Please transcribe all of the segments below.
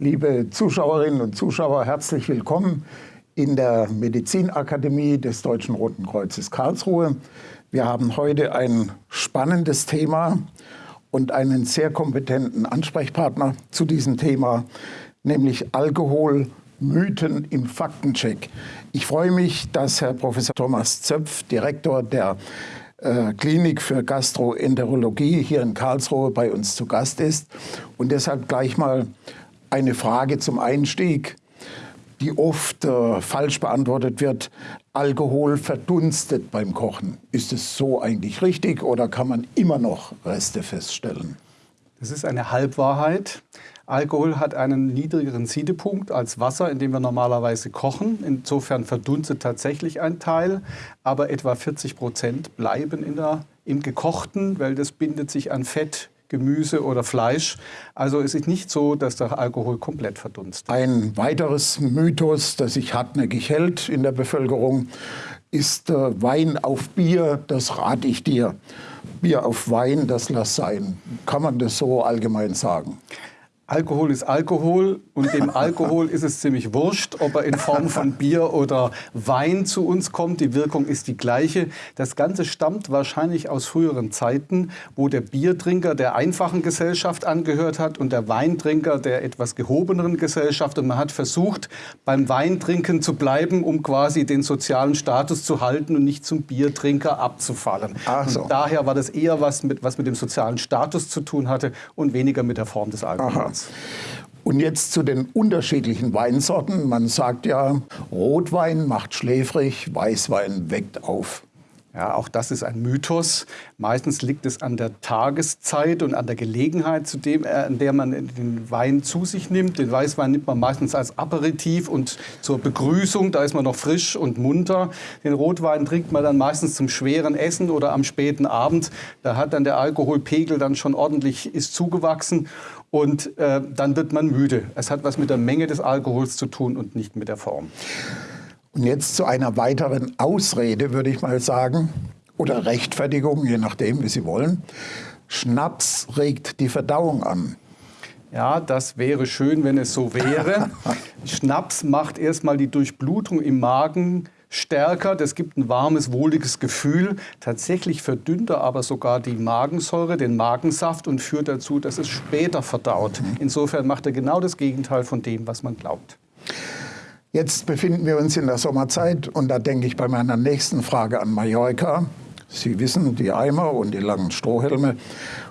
Liebe Zuschauerinnen und Zuschauer, herzlich willkommen in der Medizinakademie des Deutschen Roten Kreuzes Karlsruhe. Wir haben heute ein spannendes Thema und einen sehr kompetenten Ansprechpartner zu diesem Thema, nämlich Alkohol, Mythen im Faktencheck. Ich freue mich, dass Herr Professor Thomas Zöpf, Direktor der äh, Klinik für Gastroenterologie hier in Karlsruhe bei uns zu Gast ist. Und deshalb gleich mal eine Frage zum Einstieg, die oft äh, falsch beantwortet wird. Alkohol verdunstet beim Kochen. Ist es so eigentlich richtig oder kann man immer noch Reste feststellen? Das ist eine Halbwahrheit. Alkohol hat einen niedrigeren Siedepunkt als Wasser, in dem wir normalerweise kochen. Insofern verdunstet tatsächlich ein Teil, aber etwa 40 Prozent bleiben in der, im Gekochten, weil das bindet sich an Fett, Gemüse oder Fleisch. Also es ist nicht so, dass der Alkohol komplett verdunstet. Ein weiteres Mythos, das sich hartnäckig hält in der Bevölkerung, ist äh, Wein auf Bier, das rate ich dir. Bier auf Wein, das lass sein. Kann man das so allgemein sagen? Alkohol ist Alkohol und dem Alkohol ist es ziemlich wurscht, ob er in Form von Bier oder Wein zu uns kommt. Die Wirkung ist die gleiche. Das Ganze stammt wahrscheinlich aus früheren Zeiten, wo der Biertrinker der einfachen Gesellschaft angehört hat und der Weintrinker der etwas gehobeneren Gesellschaft. Und man hat versucht, beim Weintrinken zu bleiben, um quasi den sozialen Status zu halten und nicht zum Biertrinker abzufallen. So. daher war das eher was mit, was mit dem sozialen Status zu tun hatte und weniger mit der Form des Alkohols. Aha. Und jetzt zu den unterschiedlichen Weinsorten. Man sagt ja, Rotwein macht schläfrig, Weißwein weckt auf. Ja, auch das ist ein Mythos. Meistens liegt es an der Tageszeit und an der Gelegenheit, zu dem, äh, an der man den Wein zu sich nimmt. Den Weißwein nimmt man meistens als Aperitif und zur Begrüßung, da ist man noch frisch und munter. Den Rotwein trinkt man dann meistens zum schweren Essen oder am späten Abend. Da hat dann der Alkoholpegel dann schon ordentlich ist zugewachsen und äh, dann wird man müde. Es hat was mit der Menge des Alkohols zu tun und nicht mit der Form. Und jetzt zu einer weiteren Ausrede, würde ich mal sagen, oder Rechtfertigung, je nachdem, wie Sie wollen. Schnaps regt die Verdauung an. Ja, das wäre schön, wenn es so wäre. Schnaps macht erstmal die Durchblutung im Magen stärker, das gibt ein warmes, wohliges Gefühl. Tatsächlich verdünnt er aber sogar die Magensäure, den Magensaft und führt dazu, dass es später verdaut. Mhm. Insofern macht er genau das Gegenteil von dem, was man glaubt. Jetzt befinden wir uns in der Sommerzeit und da denke ich bei meiner nächsten Frage an Mallorca. Sie wissen, die Eimer und die langen Strohhelme.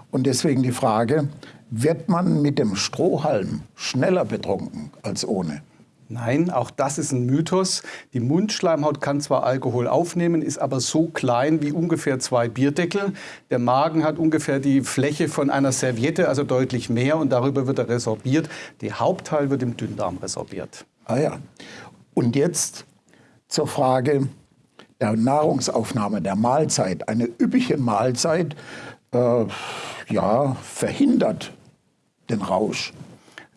Und deswegen die Frage, wird man mit dem Strohhalm schneller betrunken als ohne? Nein, auch das ist ein Mythos. Die Mundschleimhaut kann zwar Alkohol aufnehmen, ist aber so klein wie ungefähr zwei Bierdeckel. Der Magen hat ungefähr die Fläche von einer Serviette, also deutlich mehr, und darüber wird er resorbiert. Der Hauptteil wird im Dünndarm resorbiert. Ah ja. Und jetzt zur Frage der Nahrungsaufnahme, der Mahlzeit. Eine üppige Mahlzeit äh, ja, verhindert den Rausch.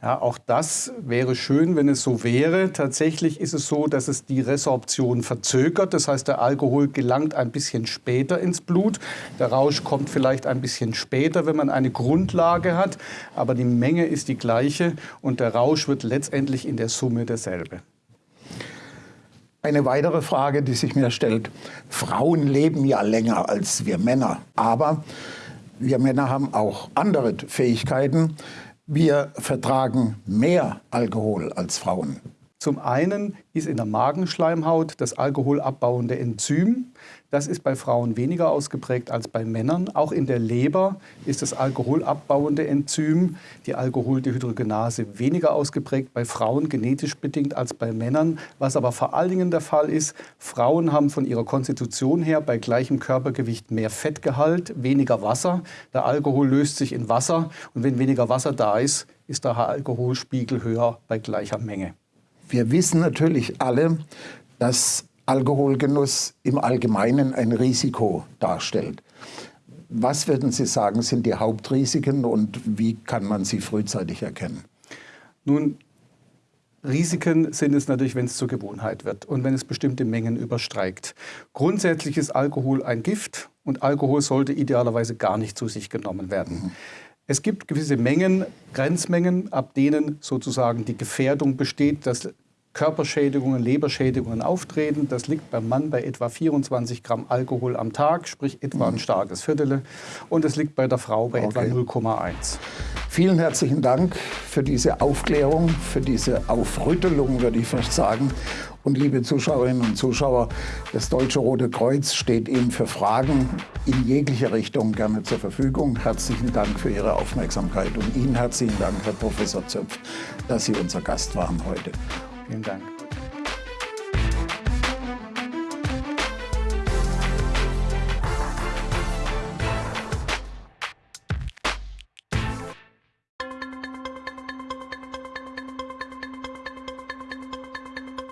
Ja, auch das wäre schön, wenn es so wäre. Tatsächlich ist es so, dass es die Resorption verzögert. Das heißt, der Alkohol gelangt ein bisschen später ins Blut. Der Rausch kommt vielleicht ein bisschen später, wenn man eine Grundlage hat. Aber die Menge ist die gleiche und der Rausch wird letztendlich in der Summe derselbe. Eine weitere Frage, die sich mir stellt. Frauen leben ja länger als wir Männer. Aber wir Männer haben auch andere Fähigkeiten. Wir vertragen mehr Alkohol als Frauen. Zum einen ist in der Magenschleimhaut das alkoholabbauende Enzym. Das ist bei Frauen weniger ausgeprägt als bei Männern. Auch in der Leber ist das alkoholabbauende Enzym, die Alkoholdehydrogenase, weniger ausgeprägt bei Frauen genetisch bedingt als bei Männern. Was aber vor allen Dingen der Fall ist, Frauen haben von ihrer Konstitution her bei gleichem Körpergewicht mehr Fettgehalt, weniger Wasser. Der Alkohol löst sich in Wasser und wenn weniger Wasser da ist, ist der Alkoholspiegel höher bei gleicher Menge. Wir wissen natürlich alle, dass Alkoholgenuss im Allgemeinen ein Risiko darstellt. Was würden Sie sagen, sind die Hauptrisiken und wie kann man sie frühzeitig erkennen? Nun, Risiken sind es natürlich, wenn es zur Gewohnheit wird und wenn es bestimmte Mengen übersteigt. Grundsätzlich ist Alkohol ein Gift und Alkohol sollte idealerweise gar nicht zu sich genommen werden. Mhm. Es gibt gewisse Mengen, Grenzmengen, ab denen sozusagen die Gefährdung besteht, dass Körperschädigungen, Leberschädigungen auftreten. Das liegt beim Mann bei etwa 24 Gramm Alkohol am Tag, sprich etwa ein starkes Viertel. Und es liegt bei der Frau bei okay. etwa 0,1. Vielen herzlichen Dank für diese Aufklärung, für diese Aufrüttelung, würde ich fast sagen. Und liebe Zuschauerinnen und Zuschauer, das Deutsche Rote Kreuz steht Ihnen für Fragen in jeglicher Richtung gerne zur Verfügung. Herzlichen Dank für Ihre Aufmerksamkeit und Ihnen herzlichen Dank, Herr Professor Zöpf, dass Sie unser Gast waren heute. Vielen Dank.